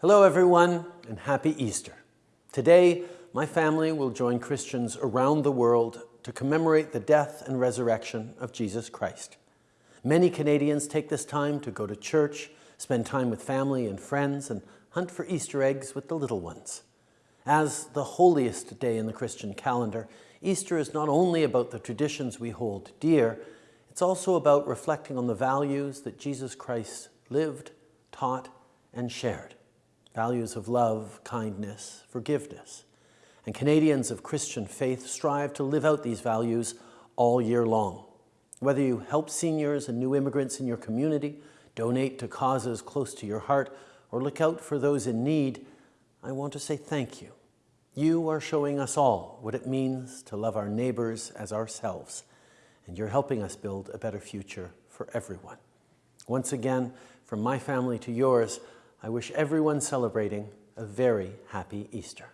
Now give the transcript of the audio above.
Hello everyone and happy Easter. Today, my family will join Christians around the world to commemorate the death and resurrection of Jesus Christ. Many Canadians take this time to go to church, spend time with family and friends, and hunt for Easter eggs with the little ones. As the holiest day in the Christian calendar, Easter is not only about the traditions we hold dear, it's also about reflecting on the values that Jesus Christ lived, taught, and shared. Values of love, kindness, forgiveness. And Canadians of Christian faith strive to live out these values all year long. Whether you help seniors and new immigrants in your community, donate to causes close to your heart, or look out for those in need, I want to say thank you. You are showing us all what it means to love our neighbors as ourselves, and you're helping us build a better future for everyone. Once again, from my family to yours, I wish everyone celebrating a very happy Easter.